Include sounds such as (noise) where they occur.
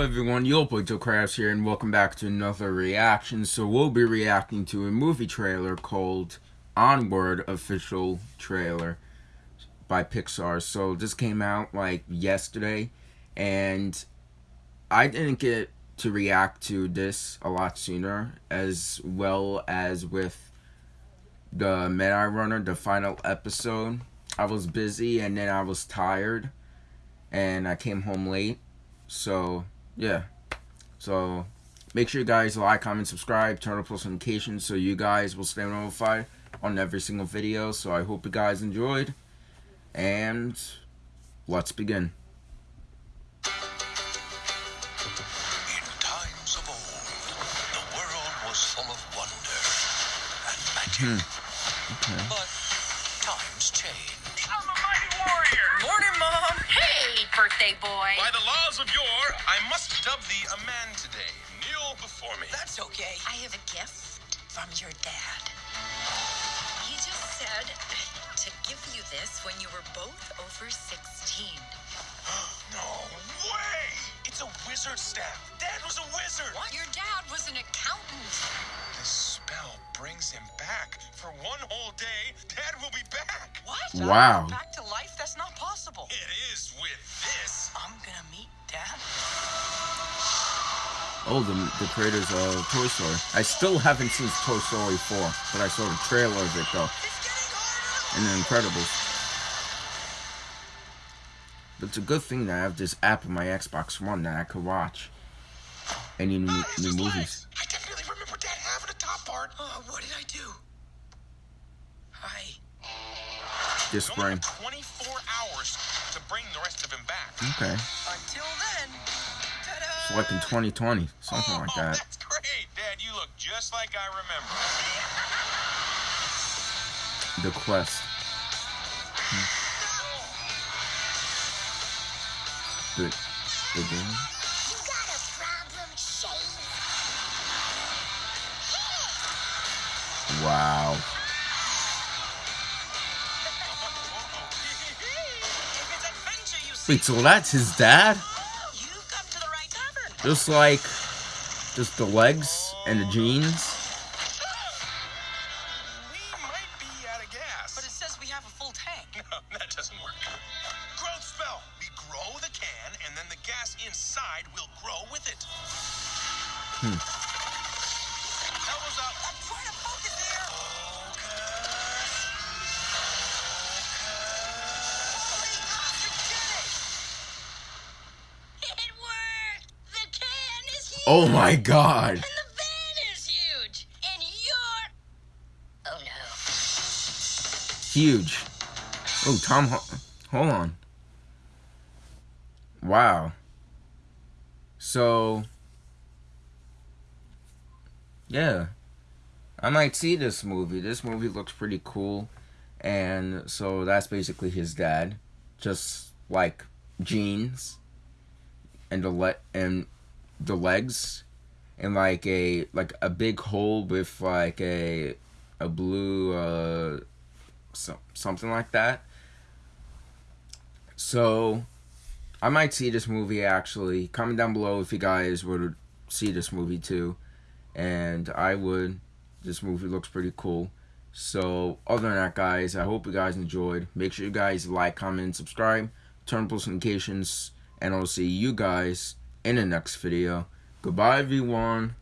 Hello everyone, Crabs here and welcome back to another reaction. So we'll be reacting to a movie trailer called Onward Official Trailer by Pixar. So this came out like yesterday and I didn't get to react to this a lot sooner as well as with the Midnight Runner, the final episode. I was busy and then I was tired and I came home late so, yeah. So, make sure you guys like, comment, subscribe, turn on post notifications so you guys will stay notified on every single video. So, I hope you guys enjoyed. And, let's begin. In times of old, the world was full of wonder. Hmm. Okay. But times change. Birthday boy. By the laws of yore, I must dub thee a man today. Kneel before me. That's okay. I have a gift from your dad. He just said to give you this when you were both over 16. (gasps) no way! It's a wizard staff. Dad was a wizard. What? Your dad was an accountant. This spell brings him back. For one whole day, Dad will be back. What? Wow. Back to life? That's not possible. It is with this. I'm gonna meet Dad. Oh, the, the creators of Toy Story. I still haven't seen Toy Story 4, but I saw the trailer of it though. It's getting harder. And The Incredibles. But it's a good thing that I have this app on my Xbox One that I could watch any new, Ah, new his movies. What did I do? Hi. This spring. 24 hours to bring the rest of him back. Okay. Until then. It's like in 2020, something like oh, that. That's great, Dad. You look just like I remember. The Quest. The, the game? Wow. If it's adventure you see, Wait, so that's his dad? you've come to the right tavern. Just like, just the legs and the jeans? We Oh my god. And the van is huge. And you're. Oh no. Huge. Oh, Tom, hold on. Wow. So, yeah. I might see this movie. This movie looks pretty cool. And so that's basically his dad. Just like jeans and the let and the legs and like a like a big hole with like a a blue uh so, something like that. So, I might see this movie actually. Comment down below if you guys would see this movie too. And I would. This movie looks pretty cool. So, other than that, guys, I hope you guys enjoyed. Make sure you guys like, comment, subscribe, turn on post notifications, and I'll see you guys in the next video. Goodbye, everyone.